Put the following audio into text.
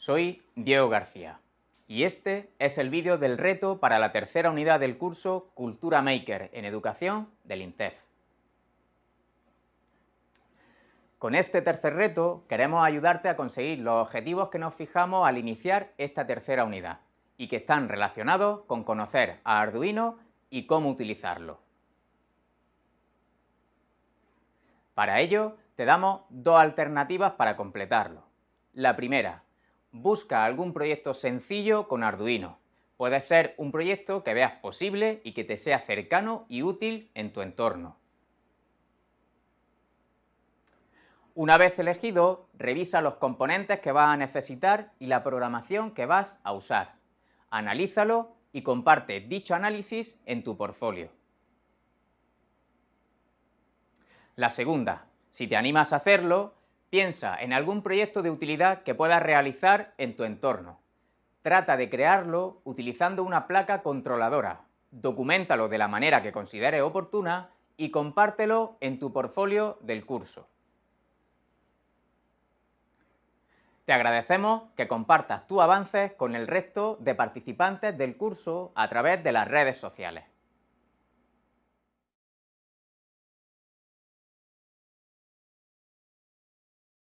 Soy Diego García y este es el vídeo del reto para la tercera unidad del curso Cultura Maker en Educación del INTEF. Con este tercer reto queremos ayudarte a conseguir los objetivos que nos fijamos al iniciar esta tercera unidad y que están relacionados con conocer a Arduino y cómo utilizarlo. Para ello, te damos dos alternativas para completarlo. La primera, busca algún proyecto sencillo con Arduino. Puede ser un proyecto que veas posible y que te sea cercano y útil en tu entorno. Una vez elegido, revisa los componentes que vas a necesitar y la programación que vas a usar. Analízalo y comparte dicho análisis en tu portfolio. La segunda, si te animas a hacerlo, Piensa en algún proyecto de utilidad que puedas realizar en tu entorno. Trata de crearlo utilizando una placa controladora. Documentalo de la manera que consideres oportuna y compártelo en tu portfolio del curso. Te agradecemos que compartas tus avances con el resto de participantes del curso a través de las redes sociales.